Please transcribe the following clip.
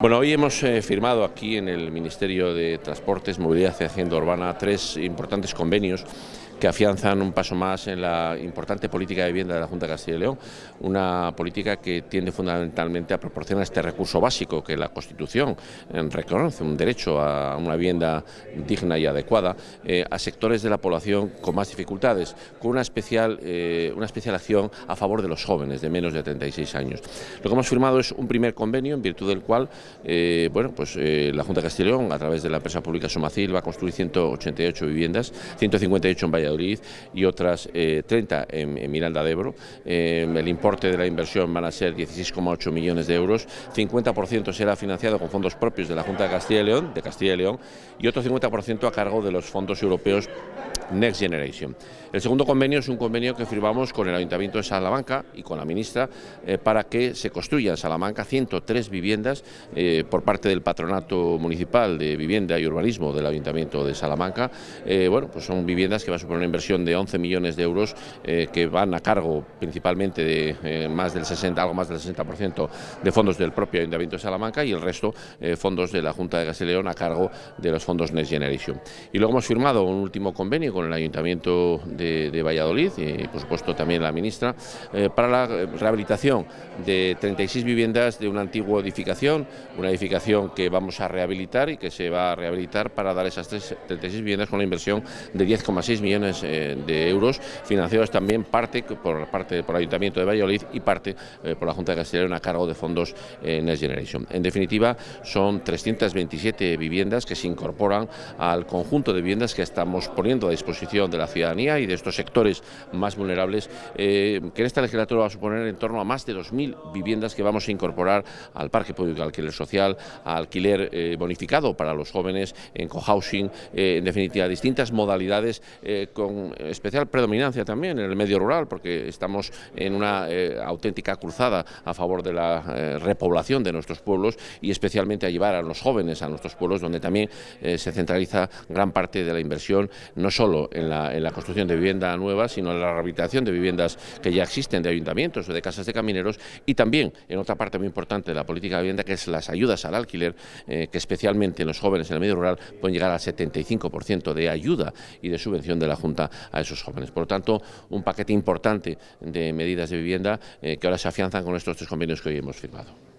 Bueno, hoy hemos eh, firmado aquí en el Ministerio de Transportes, Movilidad y Hacienda Urbana tres importantes convenios que afianzan un paso más en la importante política de vivienda de la Junta de Castilla y León, una política que tiende fundamentalmente a proporcionar este recurso básico que la Constitución eh, reconoce, un derecho a una vivienda digna y adecuada, eh, a sectores de la población con más dificultades, con una especial, una especial acción a favor de los jóvenes de menos de 36 años. Lo que hemos firmado es un primer convenio en virtud del cual eh, bueno, pues eh, la Junta de Castellón, a través de la empresa pública Somacil, va a construir 188 viviendas, 158 en Valladolid y otras 30 eh, en, Miranda de Ebro. el importe de la inversión van a ser 16,8 millones de euros, 50% será financiado con fondos propios de la Junta de Castilla y León, de Castilla y León, y otro 50% a cargo de los fondos europeos Next Generation. El segundo convenio es un convenio que firmamos con el Ayuntamiento de Salamanca y con la ministra para que se construyan en Salamanca 103 viviendas eh, por parte del Patronato Municipal de Vivienda y Urbanismo del Ayuntamiento de Salamanca. Eh, bueno, pues son viviendas que van a suponer una inversión de 11 millones de euros eh, que van a cargo principalmente de más del 60, algo más del 60% de fondos del propio Ayuntamiento de Salamanca y el resto fondos de la Junta de Castellón a cargo de los fondos Next Generation. Y luego hemos firmado un último convenio con el Ayuntamiento de, Valladolid y por supuesto también la ministra para la rehabilitación de 36 viviendas de una antigua edificación una edificación que vamos a rehabilitar y que se va a rehabilitar para dar esas 36 viviendas con una inversión de 10,6 millones eh, de euros, financiados también parte por parte por el Ayuntamiento de Valladolid y parte eh, por la Junta de León a cargo de fondos eh, Next Generation. En definitiva, son 327 viviendas que se incorporan al conjunto de viviendas que estamos poniendo a disposición de la ciudadanía y de estos sectores más vulnerables, que en esta legislatura va a suponer en torno a más de 2.000 viviendas que vamos a incorporar al parque público alquiler social, alquiler eh, bonificado para los jóvenes, en cohousing, eh, en definitiva, distintas modalidades eh, con especial predominancia también en el medio rural, porque estamos en una auténtica cruzada a favor de la repoblación de nuestros pueblos y especialmente a llevar a los jóvenes a nuestros pueblos, donde también se centraliza gran parte de la inversión, no en la, en la construcción de vivienda nueva, sino en la rehabilitación de viviendas que ya existen de ayuntamientos o de casas de camineros y también en otra parte muy importante de la política de vivienda, que es las ayudas al alquiler, eh, que especialmente en los jóvenes en el medio rural pueden llegar al 75% de ayuda y de subvención de la Junta a esos jóvenes. Por lo tanto, un paquete importante de medidas de vivienda eh, que ahora se afianzan con estos tres convenios que hoy hemos firmado.